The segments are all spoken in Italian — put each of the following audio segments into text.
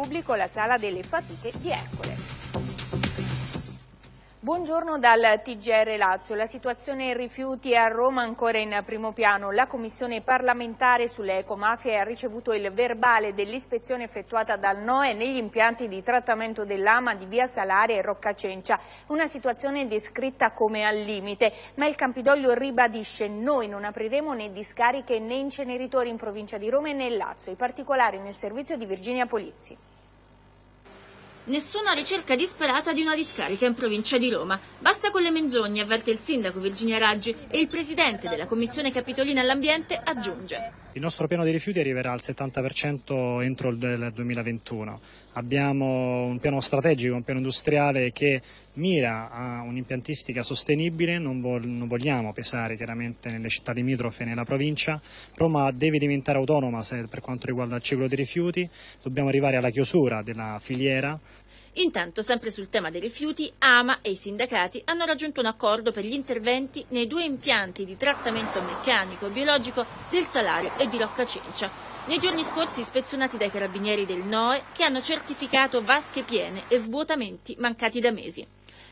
pubblico la sala delle fatiche di Ercole. Buongiorno dal TGR Lazio. La situazione rifiuti a Roma ancora in primo piano. La commissione parlamentare sulle ecomafie ha ricevuto il verbale dell'ispezione effettuata dal NOE negli impianti di trattamento dell'AMA di Via Salare e Roccacencia. Una situazione descritta come al limite, ma il Campidoglio ribadisce noi non apriremo né discariche né inceneritori in provincia di Roma e nel Lazio. I particolari nel servizio di Virginia Polizzi. Nessuna ricerca disperata di una discarica in provincia di Roma. Basta con le menzogne, avverte il sindaco Virginia Raggi e il presidente della Commissione Capitolina all'Ambiente aggiunge. Il nostro piano dei rifiuti arriverà al 70% entro il 2021. Abbiamo un piano strategico, un piano industriale che mira a un'impiantistica sostenibile, non, vogliamo pesare chiaramente nelle città limitrofe e nella provincia. Roma deve diventare autonoma per quanto riguarda il ciclo dei rifiuti, dobbiamo arrivare alla chiusura della filiera Intanto, sempre sul tema dei rifiuti, AMA e i sindacati hanno raggiunto un accordo per gli interventi nei due impianti di trattamento meccanico e biologico del Salario e di Rocca Cencia. Nei giorni scorsi ispezionati dai carabinieri del NOE che hanno certificato vasche piene e svuotamenti mancati da mesi.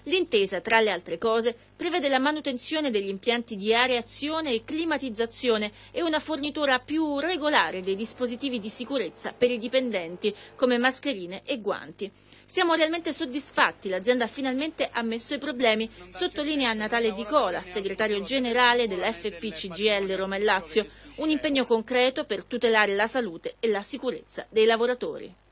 L'intesa, tra le altre cose, prevede la manutenzione degli impianti di areazione e climatizzazione e una fornitura più regolare dei dispositivi di sicurezza per i dipendenti, come mascherine e guanti. Siamo realmente soddisfatti, l'azienda ha finalmente ammesso i problemi, sottolinea Natale Di Cola, segretario generale dell'FPCGL Roma e Lazio, un impegno concreto per tutelare la salute e la sicurezza dei lavoratori.